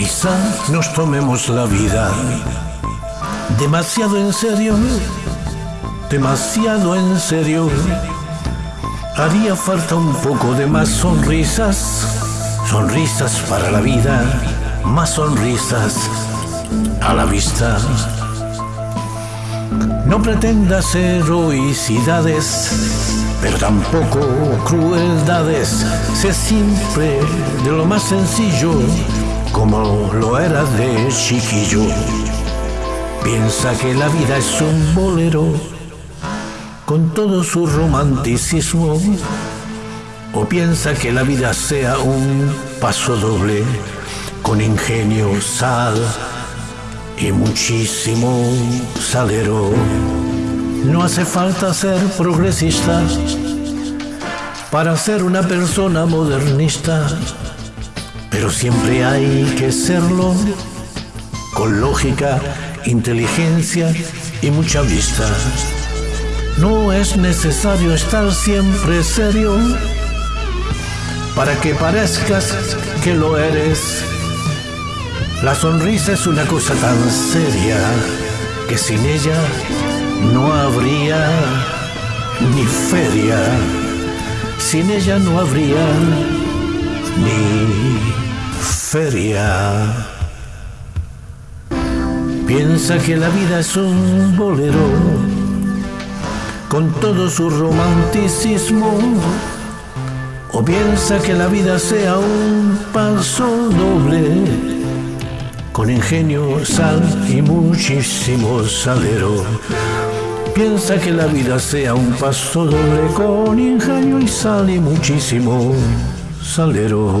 Quizá nos tomemos la vida demasiado en serio, demasiado en serio. Haría falta un poco de más sonrisas, sonrisas para la vida, más sonrisas a la vista. No pretendas heroicidades, pero tampoco crueldades. Sé siempre de lo más sencillo, como lo era de chiquillo. Piensa que la vida es un bolero con todo su romanticismo. O piensa que la vida sea un paso doble con ingenio, sal y muchísimo salero. No hace falta ser progresista para ser una persona modernista, pero siempre hay que serlo con lógica, inteligencia y mucha vista. No es necesario estar siempre serio para que parezcas que lo eres. La sonrisa es una cosa tan seria que sin ella no habría ni feria. Sin ella no habría ni feria. Piensa que la vida es un bolero con todo su romanticismo. O piensa que la vida sea un paso doble con ingenio, sal y muchísimo salero. Piensa que la vida sea un paso doble con ingenio y sal y muchísimo salero.